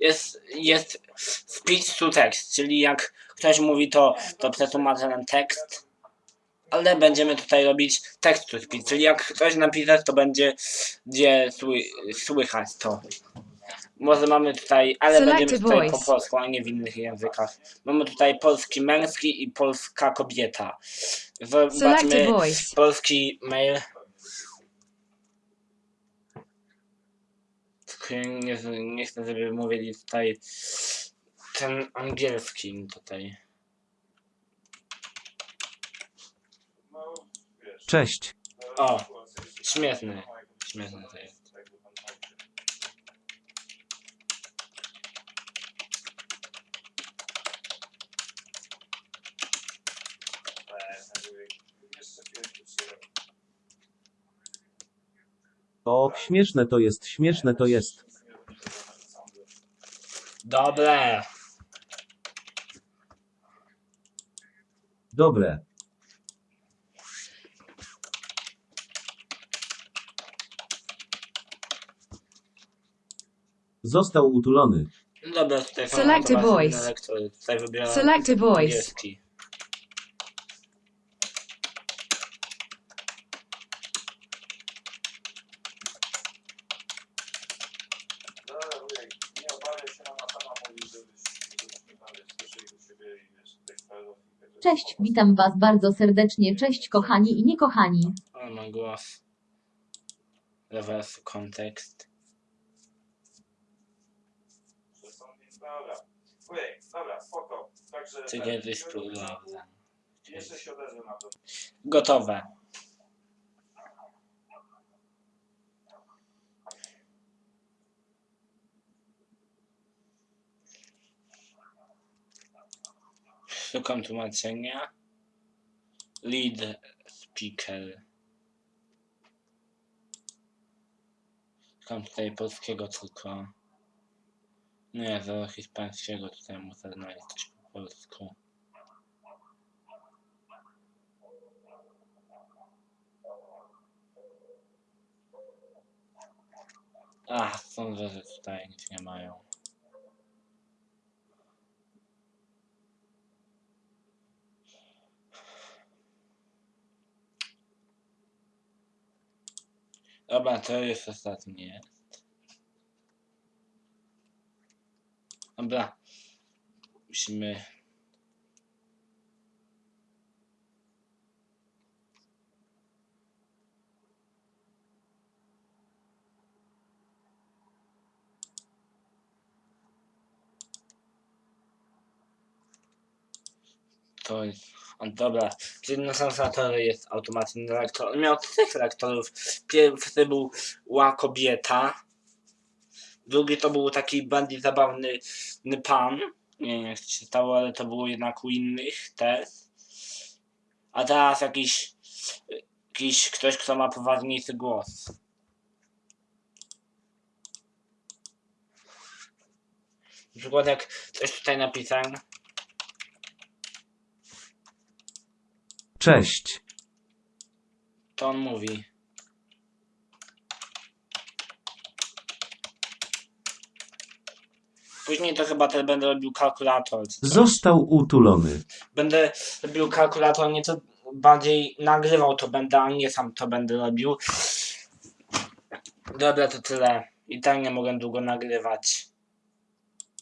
jest, jest speech to text, czyli jak ktoś mówi, to, to przetłumaczę ten tekst, ale będziemy tutaj robić text to speech, czyli jak ktoś napisać, to będzie gdzie sły, słychać to. Może mamy tutaj, ale Select będziemy tutaj po voice. polsku, a nie w innych językach. Mamy tutaj polski męski i polska kobieta. Zobaczmy polski mail. Tylko ja Nie, nie chcę, żeby mówili tutaj ten angielski tutaj. Cześć. O, śmieszny. Śmieszny to jest. O, śmieszne to jest, śmieszne to jest. Dobre. Dobre. Został utulony. No Dobra, tutaj Select a voice. Select a voice. angielski. Nie obawiaj się, mama sama mówi, żebyś żebyś nie dalej słyszeli u siebie i wiesz, tych felów i tego. Cześć, witam Was bardzo serdecznie. Cześć kochani i niekochani. O, ma głos. Reverse kontekst. Dobra. Ojej, dobra, spoko. Także... Czy tak, kiedyś próbowałem. Jeszcze się odezwę na to. Gotowe. Szukam tłumaczenia. Lead speaker. Szukam tutaj polskiego tylko. Nie, zero hiszpańskiego tutaj muszę znaleźć po polsku. Ach, sądzę, że tutaj nic nie mają. Dobra, to już ostatnie. Dobra. Musimy... To jest... O, dobra, czyli na sensatorze jest automatyczny lektor. On miał trzech lektorów. Pierwszy był ła kobieta. Drugi to był taki bardziej zabawny pan. Nie wiem jak to się stało, ale to było jednak u innych też. A teraz jakiś, jakiś ktoś, kto ma poważniejszy głos. Na przykład jak coś tutaj napisałem, Cześć. to on mówi. Później to chyba też będę robił kalkulator. Został utulony. Będę robił kalkulator, nieco bardziej nagrywał to będę, a nie sam to będę robił. Dobra, to tyle. I tak nie mogę długo nagrywać.